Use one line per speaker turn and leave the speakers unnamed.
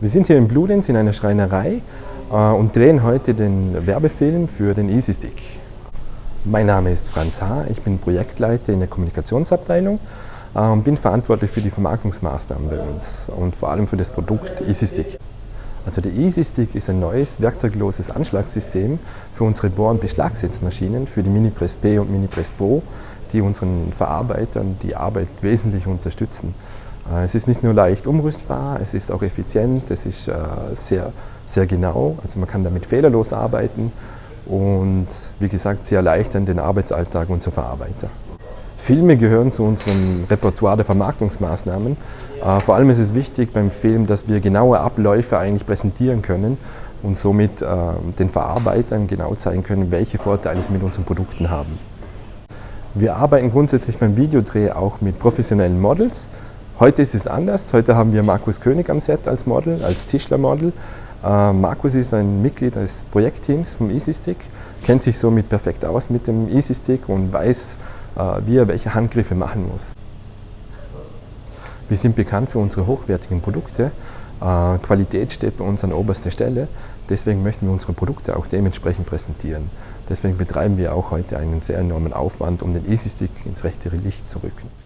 Wir sind hier in Bludenz in einer Schreinerei äh, und drehen heute den Werbefilm für den Easy Stick. Mein Name ist Franz H., ich bin Projektleiter in der Kommunikationsabteilung äh, und bin verantwortlich für die Vermarktungsmaßnahmen bei uns und vor allem für das Produkt Easy Stick. Also der Easy Stick ist ein neues werkzeugloses Anschlagssystem für unsere Bohr- und Beschlagsetzmaschinen, für die Minipress P und Minipress Pro, die unseren Verarbeitern die Arbeit wesentlich unterstützen. Äh, es ist nicht nur leicht umrüstbar, es ist auch effizient, es ist äh, sehr, sehr genau, also man kann damit fehlerlos arbeiten und wie gesagt, sehr erleichtern den Arbeitsalltag unserer Verarbeiter. Filme gehören zu unserem Repertoire der Vermarktungsmaßnahmen. Äh, vor allem ist es wichtig beim Film, dass wir genaue Abläufe eigentlich präsentieren können und somit den Verarbeitern genau zeigen können, welche Vorteile sie mit unseren Produkten haben. Wir arbeiten grundsätzlich beim Videodreh auch mit professionellen Models. Heute ist es anders. Heute haben wir Markus König am Set als Model, als Tischlermodel. Äh, Markus ist ein Mitglied des Projektteams vom EasyStick, kennt sich somit perfekt aus mit dem EasyStick und weiß, äh, wie er welche Handgriffe machen muss. Wir sind bekannt für unsere hochwertigen Produkte. Äh, Qualität steht bei uns an oberster Stelle. Deswegen möchten wir unsere Produkte auch dementsprechend präsentieren. Deswegen betreiben wir auch heute einen sehr enormen Aufwand, um den Easy Stick ins rechte Licht zu rücken.